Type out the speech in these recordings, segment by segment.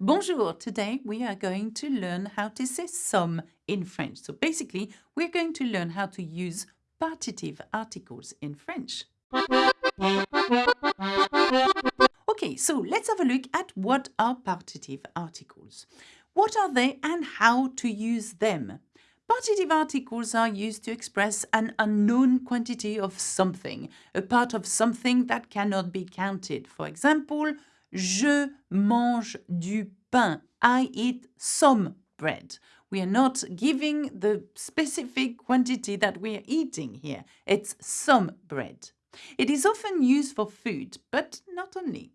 Bonjour! Today we are going to learn how to say some in French. So basically, we're going to learn how to use partitive articles in French. Okay, so let's have a look at what are partitive articles. What are they and how to use them? Partitive articles are used to express an unknown quantity of something, a part of something that cannot be counted. For example, Je mange du pain. I eat some bread. We are not giving the specific quantity that we are eating here. It's some bread. It is often used for food, but not only.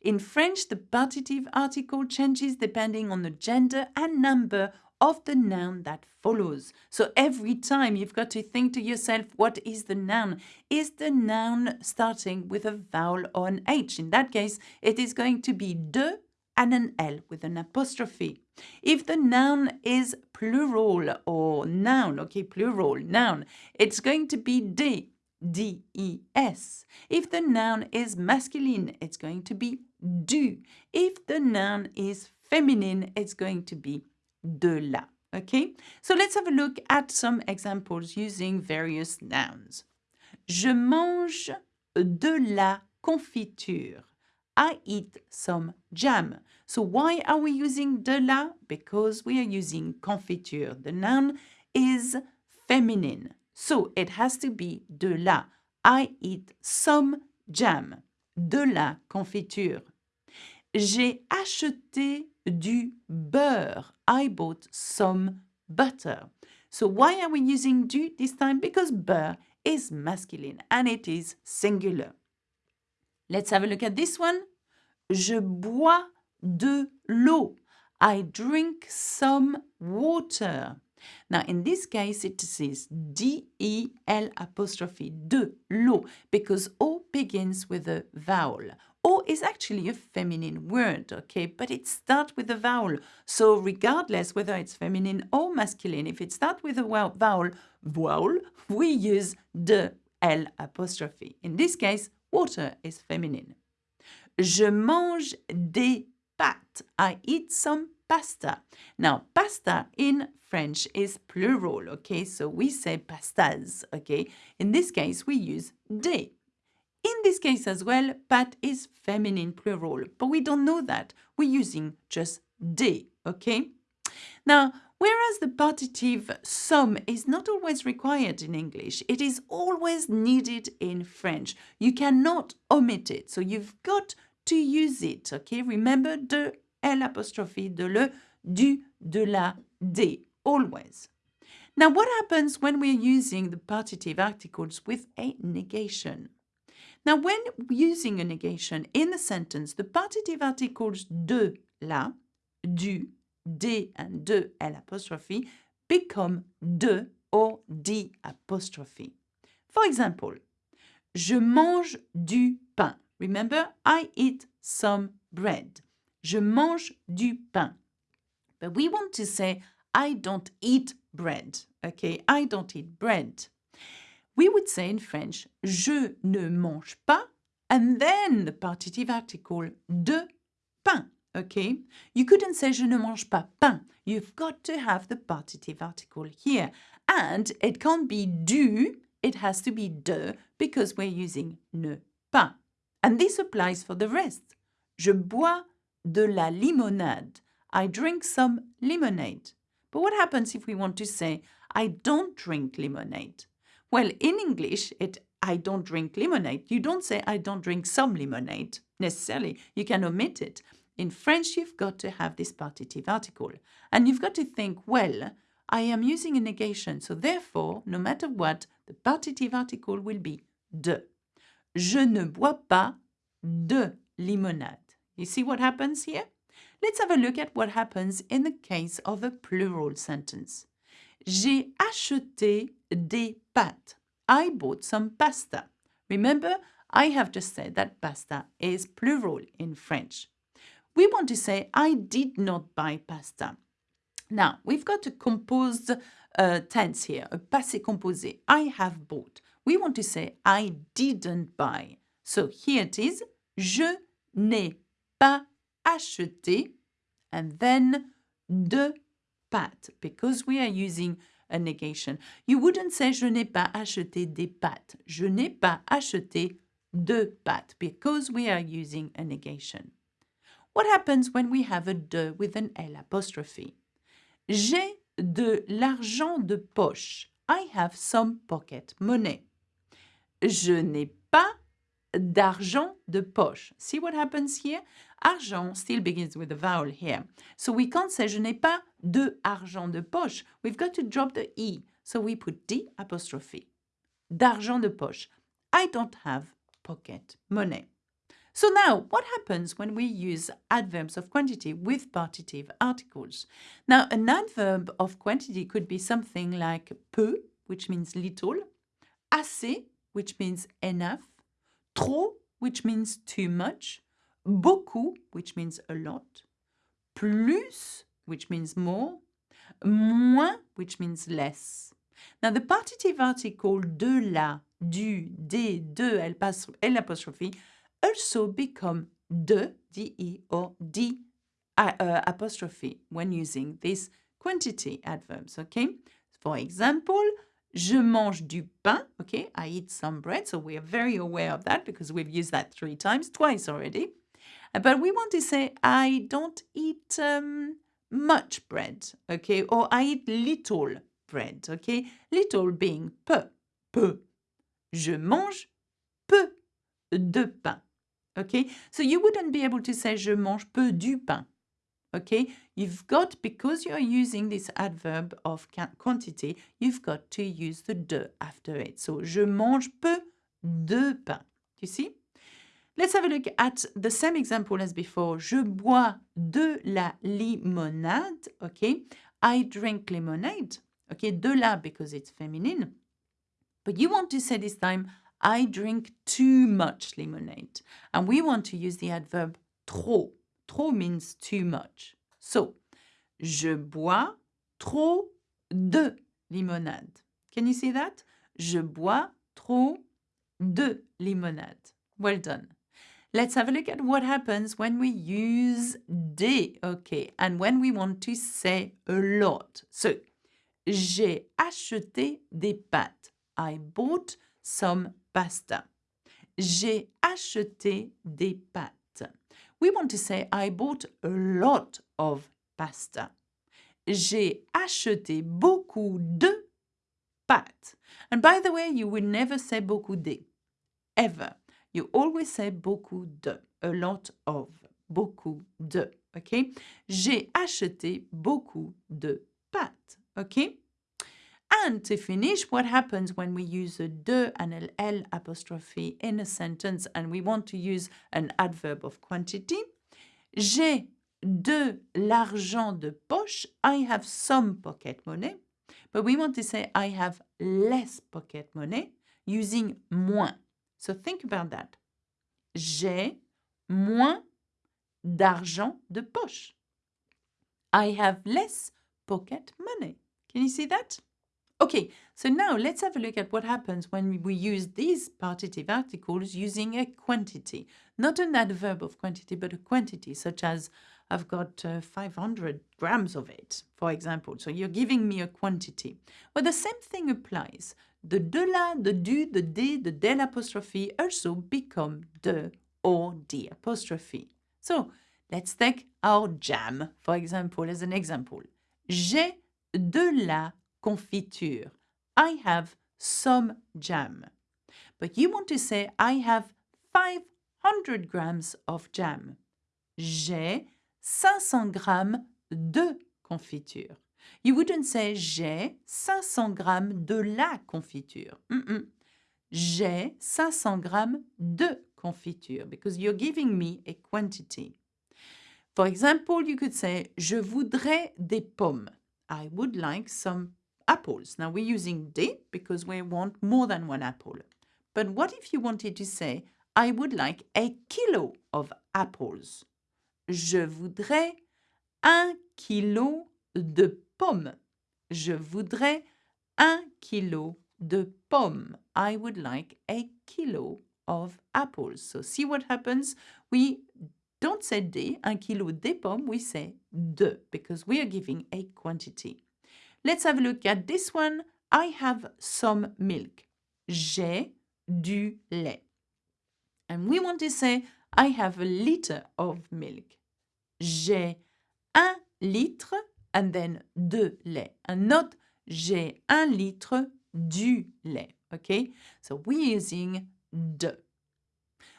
In French, the partitive article changes depending on the gender and number of the noun that follows. So every time you've got to think to yourself, what is the noun? Is the noun starting with a vowel or an H? In that case, it is going to be de and an L with an apostrophe. If the noun is plural or noun, okay, plural, noun, it's going to be de, D-E-S. If the noun is masculine, it's going to be du. If the noun is feminine, it's going to be de la. Okay, so let's have a look at some examples using various nouns. Je mange de la confiture. I eat some jam. So why are we using de la? Because we are using confiture. The noun is feminine. So it has to be de la. I eat some jam. De la confiture. J'ai acheté du beurre. I bought some butter. So why are we using du this time? Because beurre is masculine and it is singular. Let's have a look at this one. Je bois de l'eau. I drink some water. Now, in this case, it says D-E-L apostrophe, de, l'eau, because O begins with a vowel. Is actually a feminine word, okay, but it starts with a vowel. So regardless whether it's feminine or masculine, if it starts with a vowel, vowel, we use de, L apostrophe. In this case, water is feminine. Je mange des pâtes. I eat some pasta. Now, pasta in French is plural, okay? So we say pastas, okay? In this case, we use des. In this case as well, pâtes is feminine plural, but we don't know that. We're using just de, okay? Now, whereas the partitive some is not always required in English, it is always needed in French. You cannot omit it, so you've got to use it, okay? Remember de, L apostrophe, de le, du, de la, de, always. Now, what happens when we're using the partitive articles with a negation? Now, when using a negation in a sentence, the partitive articles de, la, du, de, and de, l apostrophe become de or di apostrophe. For example, je mange du pain. Remember, I eat some bread. Je mange du pain. But we want to say, I don't eat bread. Okay, I don't eat bread we would say in French, je ne mange pas, and then the partitive article de pain. Okay, you couldn't say je ne mange pas pain. You've got to have the partitive article here. And it can't be du, it has to be de because we're using ne pas. And this applies for the rest. Je bois de la limonade. I drink some lemonade. But what happens if we want to say, I don't drink lemonade? Well, in English, it I don't drink lemonade. You don't say I don't drink some lemonade necessarily. You can omit it. In French, you've got to have this partitive article. And you've got to think, well, I am using a negation, so therefore, no matter what, the partitive article will be de. Je ne bois pas de limonade. You see what happens here? Let's have a look at what happens in the case of a plural sentence. J'ai acheté des pâtes. I bought some pasta. Remember, I have just said that pasta is plural in French. We want to say, I did not buy pasta. Now, we've got a composed uh, tense here, a passé composé. I have bought. We want to say, I didn't buy. So here it is, je n'ai pas acheté. and then de pâtes because we are using a negation. You wouldn't say je n'ai pas acheté des pâtes. Je n'ai pas acheté de pâtes because we are using a negation. What happens when we have a de with an L apostrophe? J'ai de l'argent de poche. I have some pocket money. Je n'ai pas d'argent de poche. See what happens here? Argent still begins with a vowel here. So we can't say je n'ai pas de argent de poche. We've got to drop the E. So we put D apostrophe. D'argent de poche. I don't have pocket money. So now, what happens when we use adverbs of quantity with partitive articles? Now, an adverb of quantity could be something like peu, which means little, assez, which means enough, trop, which means too much, beaucoup, which means a lot, plus, which means more, moins, which means less. Now, the partitive article de la, du, des, de, L apostrophe also become de, de, or d uh, apostrophe when using these quantity adverbs, okay? For example, je mange du pain, okay? I eat some bread, so we are very aware of that because we've used that three times, twice already. Uh, but we want to say, I don't eat um, much bread, okay? Or I eat little bread, okay? Little being peu, peu. Je mange peu de pain. Okay, so you wouldn't be able to say je mange peu du pain. Okay, you've got, because you're using this adverb of quantity, you've got to use the de after it. So, je mange peu de pain. You see? Let's have a look at the same example as before. Je bois de la limonade. Okay, I drink lemonade. Okay, de la because it's feminine. But you want to say this time, I drink too much lemonade. And we want to use the adverb trop. Trop means too much. So, je bois trop de limonade. Can you see that? Je bois trop de limonade. Well done. Let's have a look at what happens when we use des, okay, and when we want to say a lot. So, j'ai acheté des pâtes. I bought some pasta. J'ai acheté des pâtes. We want to say I bought a lot of pasta. J'ai acheté beaucoup de pâtes. And by the way, you will never say beaucoup de. Ever. You always say beaucoup de. A lot of. Beaucoup de. Okay? J'ai acheté beaucoup de pâtes. Okay? And to finish, what happens when we use a de and an L apostrophe in a sentence and we want to use an adverb of quantity? J'ai de l'argent de poche. I have some pocket money. But we want to say I have less pocket money using moins. So think about that. J'ai moins d'argent de poche. I have less pocket money. Can you see that? Okay, so now let's have a look at what happens when we use these partitive articles using a quantity. Not an adverb of quantity, but a quantity, such as I've got uh, 500 grams of it, for example. So you're giving me a quantity. Well, the same thing applies. The de la, the du, the de, the del apostrophe also become de or d apostrophe. So let's take our jam, for example, as an example. J'ai de la confiture. I have some jam. But you want to say, I have 500 grams of jam. J'ai 500 grammes de confiture. You wouldn't say j'ai 500 grammes de la confiture. Mm -mm. J'ai 500 grammes de confiture because you're giving me a quantity. For example, you could say je voudrais des pommes. I would like some apples. Now we're using des because we want more than one apple. But what if you wanted to say, I would like a kilo of apples? Je voudrais un kilo de pommes. Je voudrais un kilo de pommes. I would like a kilo of apples. So see what happens? We don't say des, un kilo des pommes, we say de, because we are giving a quantity. Let's have a look at this one. I have some milk. J'ai du lait. And we want to say, I have a liter of milk. J'ai un litre and then de lait. And not j'ai un litre du lait. Okay, so we're using de.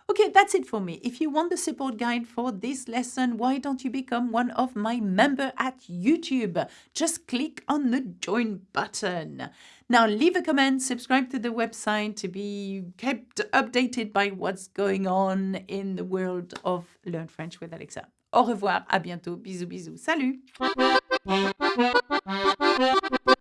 Okay, that's it for me. If you want the support guide for this lesson, why don't you become one of my member at YouTube? Just click on the join button. Now leave a comment, subscribe to the website to be kept updated by what's going on in the world of Learn French with Alexa. Au revoir, à bientôt, bisous bisous, salut